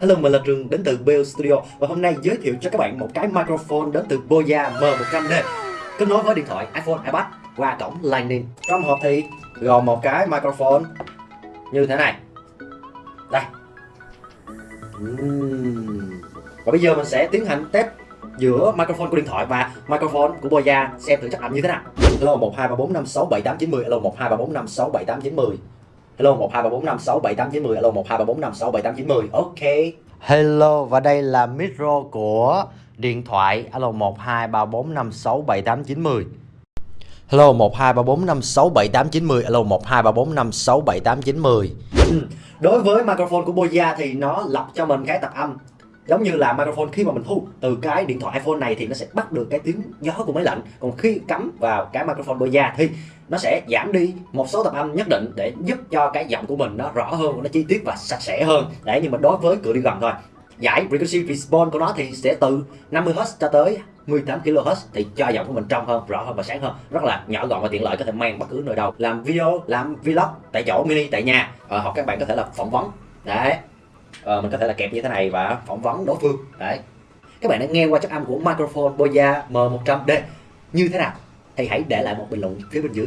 Hello, mình là Trường đến từ Bell Studio và hôm nay giới thiệu cho các bạn một cái microphone đến từ Boya M100D kết nối với điện thoại iPhone, iPad qua cổng Lightning. Trong hộp thì gồm một cái microphone như thế này. Đây. Và bây giờ mình sẽ tiến hành test giữa microphone của điện thoại và microphone của Boya xem thử chất âm như thế nào. Hello 1234567890 Hello 1234567890 Hello 1234567890 Hello 1234567890 Ok. Hello và đây là micro của điện thoại. Alo 1234567890 Hello 1234567890 Alo 1234567890 ừ. Đối với microphone của Boya thì nó lọc cho mình cái tập âm giống như là microphone khi mà mình thu từ cái điện thoại iPhone này thì nó sẽ bắt được cái tiếng gió của máy lạnh. Còn khi cắm vào cái microphone Boya thì nó sẽ giảm đi. Một số tập âm nhất định để giúp cho cái giọng của mình nó rõ hơn nó chi tiết và sạch sẽ hơn. Đấy nhưng mà đối với cửa đi gần thôi. Giải frequency response của nó thì sẽ từ 50Hz cho tới 18 kHz thì cho giọng của mình trong hơn, rõ hơn và sáng hơn. Rất là nhỏ gọn và tiện lợi có thể mang bất cứ nơi đâu. Làm video, làm vlog tại chỗ mini tại nhà. À, hoặc các bạn có thể là phỏng vấn. Đấy ờ, mình có thể là kẹp như thế này và phỏng vấn đối phương. Đấy. Các bạn đã nghe qua chất âm của microphone Boya M100D như thế nào? Thì hãy để lại một bình luận phía bên dưới.